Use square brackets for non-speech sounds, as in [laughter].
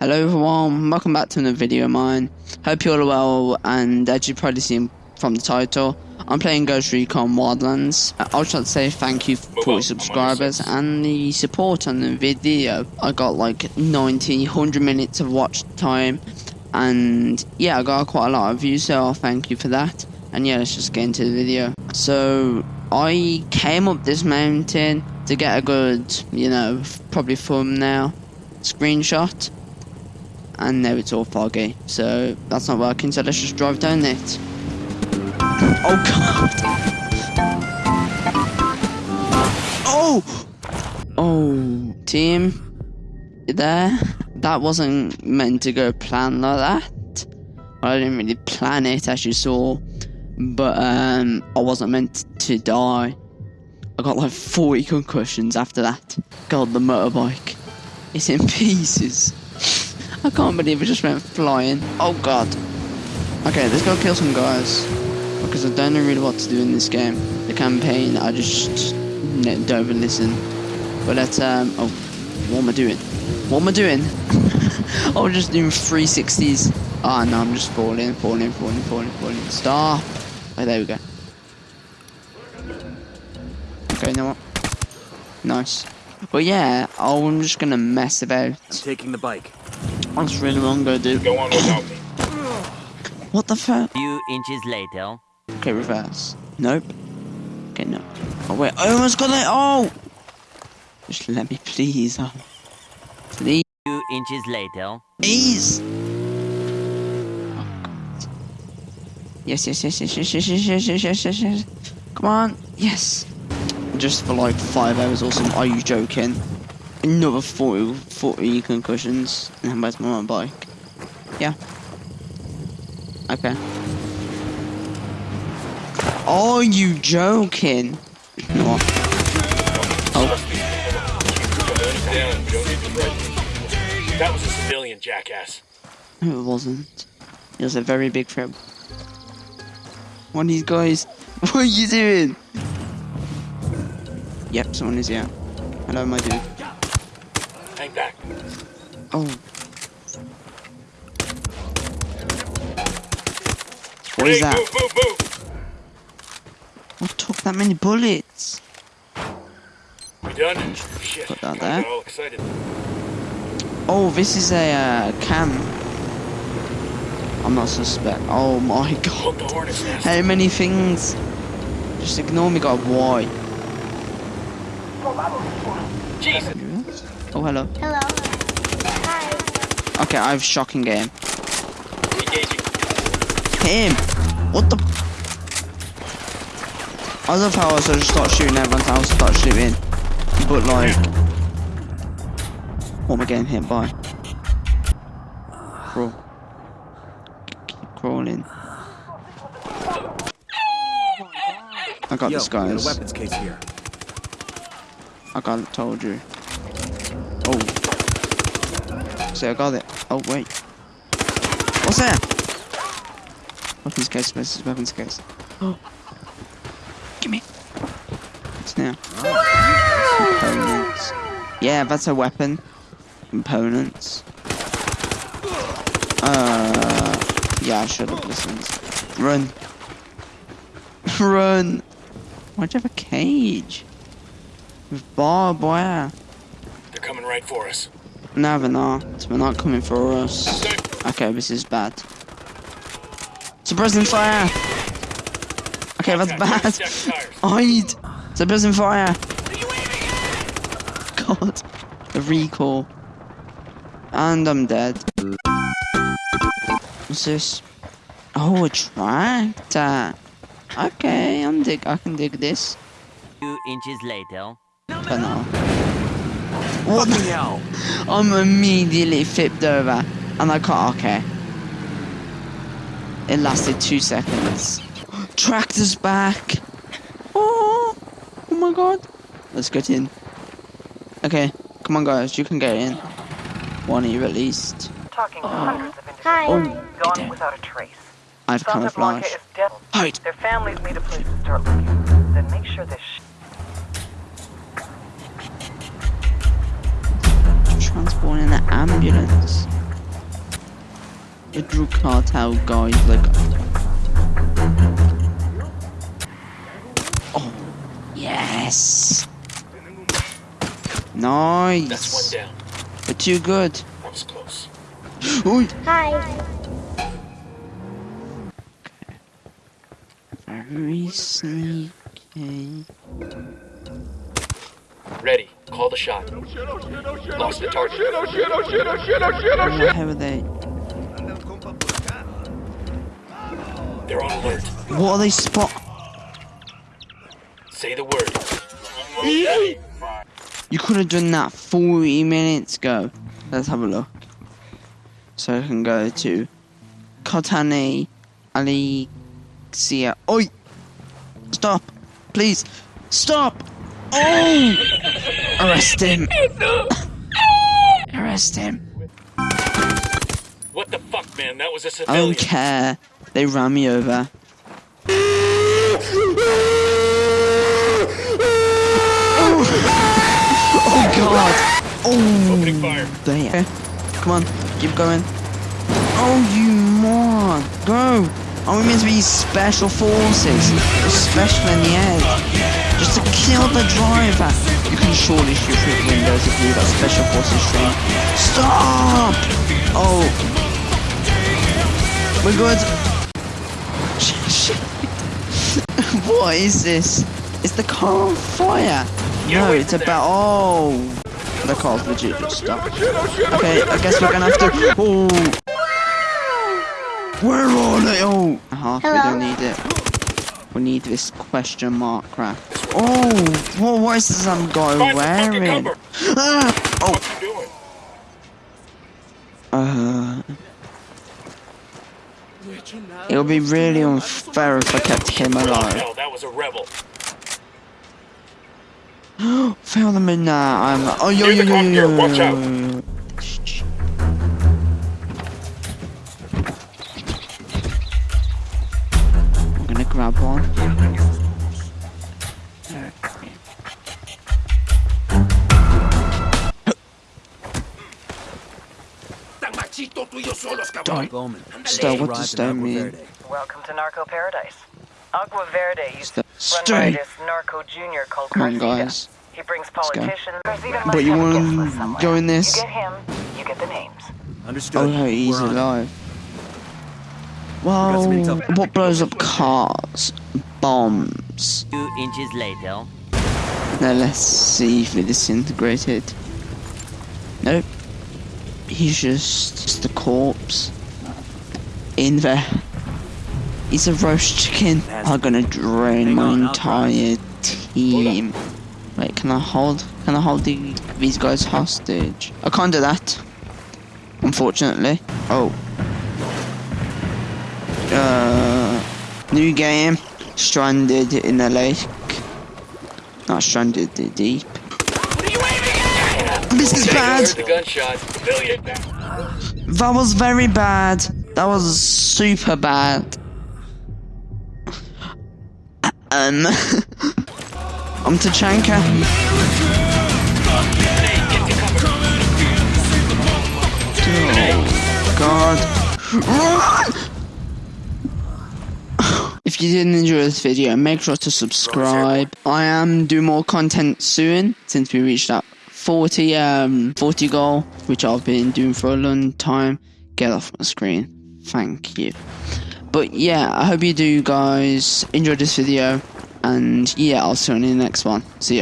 Hello everyone, welcome back to another video of mine. Hope you're all well, and as you've probably seen from the title, I'm playing Ghost Recon Wildlands. I would like to say thank you for your subscribers and the support on the video. I got like 90, 100 minutes of watch time, and yeah, I got quite a lot of views, so I'll thank you for that. And yeah, let's just get into the video. So, I came up this mountain to get a good, you know, probably thumbnail screenshot and now it's all foggy. So that's not working so let's just drive down it. Oh god. Oh! Oh team. You there? That wasn't meant to go plan like that. I didn't really plan it as you saw. But um I wasn't meant to die. I got like 40 concussions after that. God the motorbike. It's in pieces I can't believe it just went flying. Oh god. Okay, let's go kill some guys. Because I don't know really what to do in this game. The campaign, I just don't even listen. But let's, um, oh, what am I doing? What am I doing? [laughs] I was just doing 360s. Ah, oh, no, I'm just falling, falling, falling, falling, falling. Stop. Oh, there we go. Okay, know what? Nice. But yeah, oh, I'm just gonna mess about. I'm taking the bike. That's really wrong, go dude. Go on without me. What the fuck? Few inches later. Okay, reverse. Nope. Okay, no. Oh wait, I almost got it. Oh! Just let me please. Oh. Please. Few inches later. Please. Oh. Yes, yes, yes, yes, yes, yes, yes, yes, yes, yes, yes, yes. Come on. Yes. Just for like five hours or something. Are you joking? Another 40, 40 concussions. And I'm where's my bike? Yeah. Okay. Are you joking? No. Oh. That was a civilian, jackass. No, it wasn't. It was a very big threat. One of these guys. [laughs] What are you doing? Yep, someone is here. Hello, my dude. Hang back. Oh. What hey, is that? Move, move, move. What took that many bullets? We done? Shit. Put that Kinda there. got all excited. Oh, this is a uh, cam. I'm not suspect. Oh my [laughs] god. the hornet's. How many things? Just ignore me, God. Why? Jesus. Oh, hello. Hello. Hi. Okay, I have shocking game. Engaging. Him! What the? I love how I sort of start shooting everyone else start shooting. But like... What am I getting hit by? Crawl. Keep crawling. I got Yo, this, we got a weapons case here. I got it, told you. Oh. See, I got it. Oh, wait. What's that? Weapons case, versus weapons case. Oh. Gimme. What's now? Components. Yeah, that's a weapon. Components. Uh. Yeah, I should have listened. Run. [laughs] Run. Why'd you have a cage? With barbed wire. They're coming right for us. No, they're not. They're not coming for us. Okay, this is bad. Suppressing fire! Okay, that's bad. Hide! Suppressing fire! God. The recall. And I'm dead. What's this? Oh, a tractor. Okay, I'm dig. I can dig this. Few inches later. But no. What [laughs] the hell? I'm immediately flipped over. And I can't. Okay. It lasted two seconds. Tractor's back. Oh, oh my god. Let's get in. Okay, come on, guys. You can get in. One of you at least. Talking to hundreds of Hi. individuals Oh, gone down. without a trace. I have Santa Blanca camouflage. is. Hide. Their families need a place to start looking. A drug cartel guy like Oh yes Nice That's one down. But too good That was close. Ooh. Hi. Very sneaky Ready. Call the shot. Lost the target. Where are they? They're on alert. What are they spot? Say the word. You could have done that 40 minutes ago. Let's have a look. So I can go to Kotani Alexia. Oi! Stop! Please! Stop! Oh! Arrest him! [laughs] Arrest him. What the man? That was a I civilian. don't care. They ran me over. Oh, oh god! Oh! Opening fire. There. Come on, keep going. Oh, you moron! Go! Oh, Are we meant to be special forces? Special in the air. Just to kill the driver. You can surely shoot through the windows if you've got special forces trained. Stop! Oh. We're good. Shit. what is this? Is the car on fire? Get No, it's about. Oh. The car's legit just stopped. Okay, I guess we're gonna have to. Oh. We're on it. Oh. Uh-huh, we don't need it. We need this question mark crap. Oh, what, what is this I'm guy Find some fucking wearing? Ah! Oh. It would be really unfair if I kept him alive. That was a rebel. Fail the midnight. I'm. Oh, yo, yo, yo, yo, yo, watch yo, out. Don't. Stone, what does stone mean? Welcome to Narco Paradise. Agua Verde used to St- run by Stay. this narco junior called Come on, guys. He brings politicians. But you wanna guest list somewhere. go in this? You get him, you get the names. Understood. Oh, no, he's We're alive. got Well, what blows up cars? Bombs. Two inches later. Now let's see if it disintegrated. Nope. He's just, just a corpse. In there. He's a roast chicken. I'm gonna drain my on, I'll try. entire team. Wait, can I hold? Can I hold the, these guys hostage? I can't do that. Unfortunately. Oh. Uh, new game. Stranded in the lake. Not stranded the deep. This is bad. Heard the gunshot. That was very bad. That was super bad. Um, [laughs] I'm Tachanka. Oh, God. [laughs] If you didn't enjoy this video, make sure to subscribe. I am doing more content soon since we reached that 40 um 40 goal, which I've been doing for a long time. Get off my screen. Thank you. But yeah, I hope you do guys enjoy this video and yeah, I'll see you in the next one. See ya.